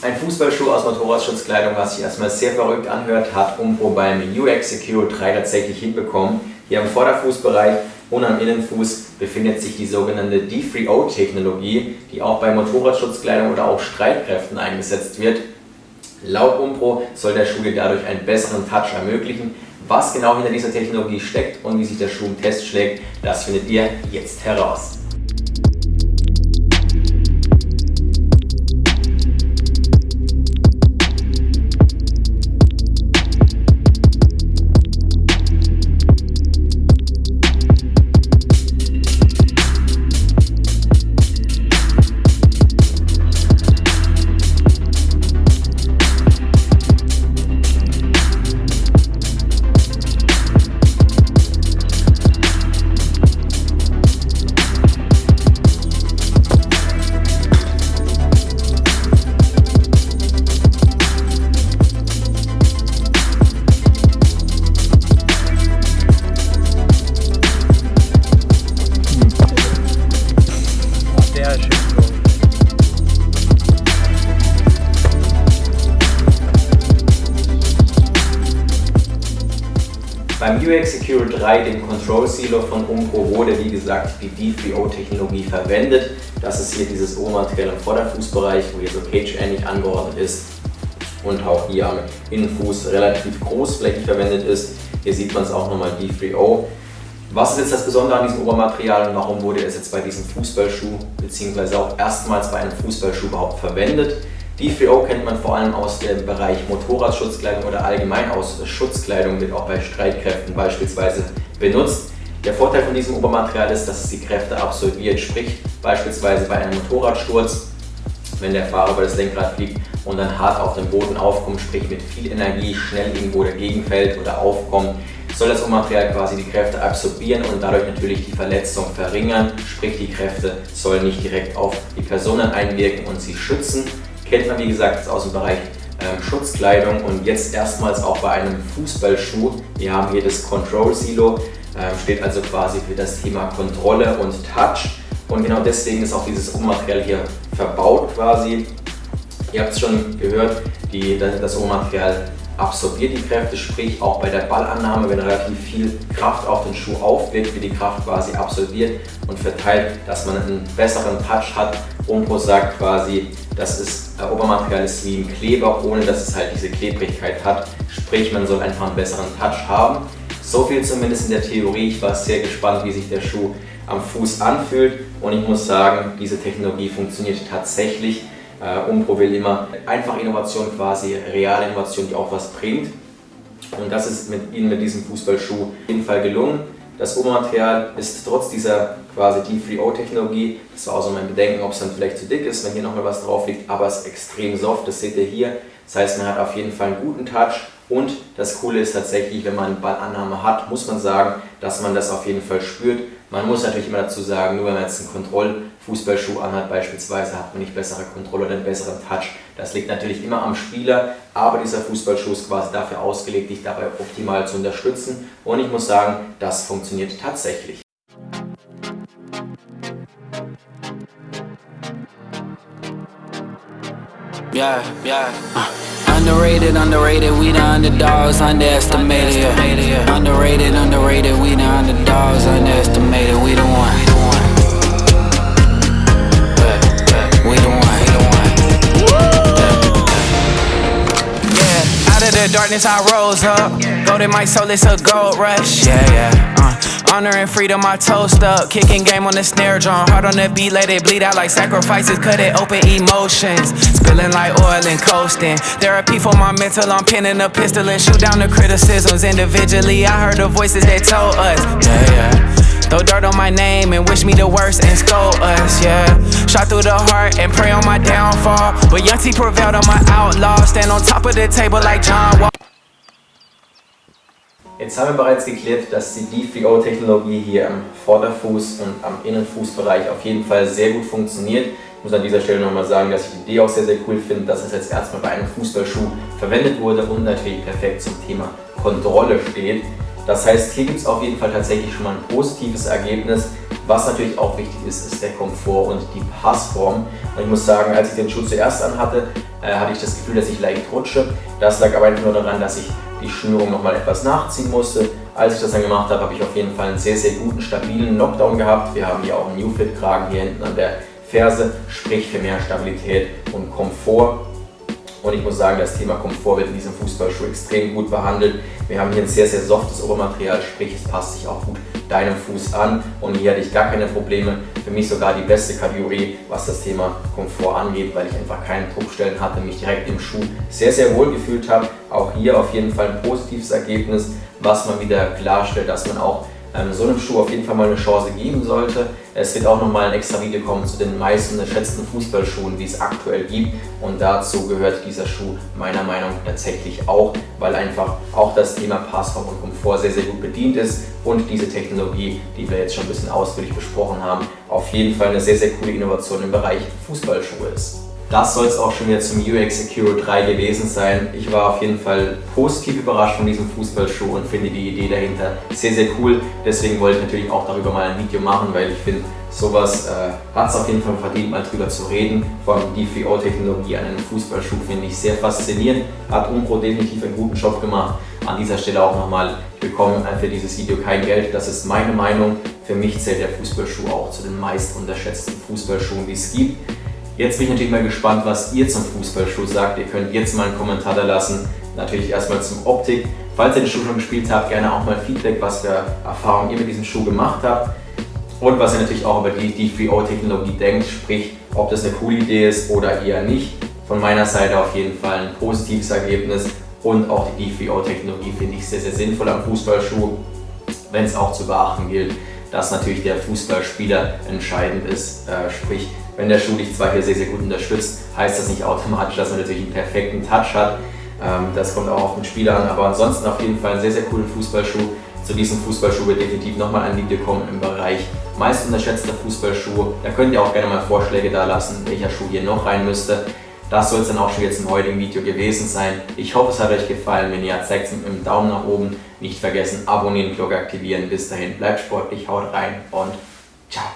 Ein Fußballschuh aus Motorradschutzkleidung, was sich erstmal sehr verrückt anhört, hat Umbro beim UX Secure 3 tatsächlich hinbekommen. Hier am Vorderfußbereich und am Innenfuß befindet sich die sogenannte D3O-Technologie, die auch bei Motorradschutzkleidung oder auch Streitkräften eingesetzt wird. Laut Umbro soll der Schuh dir dadurch einen besseren Touch ermöglichen. Was genau hinter dieser Technologie steckt und wie sich der Schuh im Test schlägt, das findet ihr jetzt heraus. Beim UX Secure 3, dem Control Silo von Umpro, wurde wie gesagt die D3O-Technologie verwendet. Das ist hier dieses Ohrmaterial im Vorderfußbereich, wo hier so cage-ähnlich angeordnet ist und auch hier am Innenfuß relativ großflächig verwendet ist. Hier sieht man es auch nochmal D3O. Was ist jetzt das Besondere an diesem Obermaterial und warum wurde es jetzt bei diesem Fußballschuh bzw. auch erstmals bei einem Fußballschuh überhaupt verwendet? D3O kennt man vor allem aus dem Bereich Motorradschutzkleidung oder allgemein aus Schutzkleidung, wird auch bei Streitkräften beispielsweise benutzt. Der Vorteil von diesem Obermaterial ist, dass es die Kräfte absolviert, sprich beispielsweise bei einem Motorradsturz, wenn der Fahrer über das Lenkrad fliegt und dann hart auf den Boden aufkommt, sprich mit viel Energie schnell irgendwo dagegen fällt oder aufkommt, soll das Obermaterial quasi die Kräfte absorbieren und dadurch natürlich die Verletzung verringern, sprich die Kräfte sollen nicht direkt auf die Personen einwirken und sie schützen, Kennt man wie gesagt aus dem Bereich ähm, Schutzkleidung und jetzt erstmals auch bei einem Fußballschuh. Wir haben hier das Control Silo, ähm, steht also quasi für das Thema Kontrolle und Touch. Und genau deswegen ist auch dieses Obermaterial hier verbaut quasi. Ihr habt es schon gehört, die, das Obermaterial absorbiert die Kräfte, sprich auch bei der Ballannahme, wenn relativ viel Kraft auf den Schuh aufwirkt, wird die Kraft quasi absorbiert und verteilt, dass man einen besseren Touch hat. Umbro sagt quasi, dass das Obermaterial ist wie ein Kleber, ohne dass es halt diese Klebrigkeit hat. Sprich, man soll einfach einen besseren Touch haben. So viel zumindest in der Theorie. Ich war sehr gespannt, wie sich der Schuh am Fuß anfühlt und ich muss sagen, diese Technologie funktioniert tatsächlich. Äh, Umbro will immer einfach Innovation quasi, reale Innovation, die auch was bringt. Und das ist mit ihnen mit diesem Fußballschuh auf jeden Fall gelungen. Das Obermaterial ist trotz dieser quasi D3O-Technologie, das war auch so mein Bedenken, ob es dann vielleicht zu dick ist, wenn hier nochmal was drauf liegt, aber es ist extrem soft, das seht ihr hier. Das heißt, man hat auf jeden Fall einen guten Touch und das Coole ist tatsächlich, wenn man Ballannahme hat, muss man sagen, dass man das auf jeden Fall spürt. Man muss natürlich immer dazu sagen, nur wenn man jetzt einen Kontrollfußballschuh anhat beispielsweise, hat man nicht bessere Kontrolle oder einen besseren Touch. Das liegt natürlich immer am Spieler, aber dieser Fußballschuh ist quasi dafür ausgelegt, dich dabei optimal zu unterstützen. Und ich muss sagen, das funktioniert tatsächlich. Yeah, yeah. Underrated, underrated, we the underdogs, underestimated. Underrated, underrated, we the underdogs, underestimated. We the one. We the one. Yeah, out of the darkness I rose up. Golden my soul, it's a gold rush. Yeah, yeah. Uh. Honor and freedom, I toast up. Kicking game on the snare drum. Hard on the beat, let it bleed out like sacrifices. Cut it open emotions. Spilling like oil and coasting. Therapy for my mental, I'm pinning a pistol and shoot down the criticisms individually. I heard the voices that told us. Yeah, yeah. Throw dirt on my name and wish me the worst and scold us, yeah Shot through the heart and pray on my downfall But Young T prevailed on my outlaw Stand on top of the table like John Wall Jetzt haben wir bereits geklärt, dass die D3O-Technologie hier am Vorderfuß und am Innenfußbereich auf jeden Fall sehr gut funktioniert. Ich muss an dieser Stelle nochmal sagen, dass ich die Idee auch sehr, sehr cool finde, dass es jetzt erstmal bei einem Fußballschuh verwendet wurde und natürlich perfekt zum Thema Kontrolle steht. Das heißt, hier gibt es auf jeden Fall tatsächlich schon mal ein positives Ergebnis. Was natürlich auch wichtig ist, ist der Komfort und die Passform. Und ich muss sagen, als ich den Schuh zuerst anhatte, äh, hatte ich das Gefühl, dass ich leicht rutsche. Das lag aber einfach nur daran, dass ich die Schnürung nochmal etwas nachziehen musste. Als ich das dann gemacht habe, habe ich auf jeden Fall einen sehr, sehr guten, stabilen Knockdown gehabt. Wir haben hier auch einen New Fit Kragen hier hinten an der Ferse, sprich für mehr Stabilität und Komfort. Und ich muss sagen, das Thema Komfort wird in diesem Fußballschuh extrem gut behandelt. Wir haben hier ein sehr, sehr softes Obermaterial, sprich es passt sich auch gut deinem Fuß an. Und hier hatte ich gar keine Probleme. Für mich sogar die beste Kategorie, was das Thema Komfort angeht, weil ich einfach keine Druckstellen hatte, mich direkt im Schuh sehr, sehr wohl gefühlt habe. Auch hier auf jeden Fall ein positives Ergebnis, was man wieder klarstellt, dass man auch ähm, so einem Schuh auf jeden Fall mal eine Chance geben sollte. Es wird auch nochmal ein extra Video kommen zu den meisten unterschätzten Fußballschuhen, die es aktuell gibt. Und dazu gehört dieser Schuh meiner Meinung nach tatsächlich auch, weil einfach auch das Thema Passform und Komfort sehr, sehr gut bedient ist und diese Technologie, die wir jetzt schon ein bisschen ausführlich besprochen haben, auf jeden Fall eine sehr, sehr coole Innovation im Bereich Fußballschuhe ist. Das soll es auch schon wieder zum UX Secure 3 gewesen sein. Ich war auf jeden Fall positiv überrascht von diesem Fußballschuh und finde die Idee dahinter sehr, sehr cool. Deswegen wollte ich natürlich auch darüber mal ein Video machen, weil ich finde, sowas äh, hat es auf jeden Fall verdient, mal drüber zu reden. Vor allem die 4O-Technologie an einem Fußballschuh finde ich sehr faszinierend. Hat Umpro definitiv einen guten Job gemacht. An dieser Stelle auch nochmal, ich bekomme für dieses Video kein Geld. Das ist meine Meinung. Für mich zählt der Fußballschuh auch zu den meist unterschätzten Fußballschuhen, die es gibt. Jetzt bin ich natürlich mal gespannt, was ihr zum Fußballschuh sagt. Ihr könnt jetzt mal einen Kommentar da lassen. Natürlich erstmal zum Optik. Falls ihr den Schuh schon gespielt habt, gerne auch mal Feedback, was für Erfahrungen ihr mit diesem Schuh gemacht habt. Und was ihr natürlich auch über die D3O-Technologie denkt, sprich, ob das eine coole Idee ist oder eher nicht. Von meiner Seite auf jeden Fall ein positives Ergebnis und auch die D3O-Technologie finde ich sehr, sehr sinnvoll am Fußballschuh, wenn es auch zu beachten gilt, dass natürlich der Fußballspieler entscheidend ist, äh, sprich wenn der Schuh dich zwar hier sehr, sehr gut unterstützt, heißt das nicht automatisch, dass man natürlich einen perfekten Touch hat. Ähm, das kommt auch auf den Spieler an, aber ansonsten auf jeden Fall einen sehr, sehr coolen Fußballschuh. Zu diesem Fußballschuh wird definitiv nochmal ein Video kommen im Bereich meist unterschätzter Fußballschuhe. Da könnt ihr auch gerne mal Vorschläge da lassen, welcher Schuh hier noch rein müsste. Das soll es dann auch schon jetzt im heutigen Video gewesen sein. Ich hoffe, es hat euch gefallen. Wenn ja, zeigt es mit einem Daumen nach oben. Nicht vergessen, abonnieren, Glocke aktivieren. Bis dahin, bleibt sportlich, haut rein und ciao.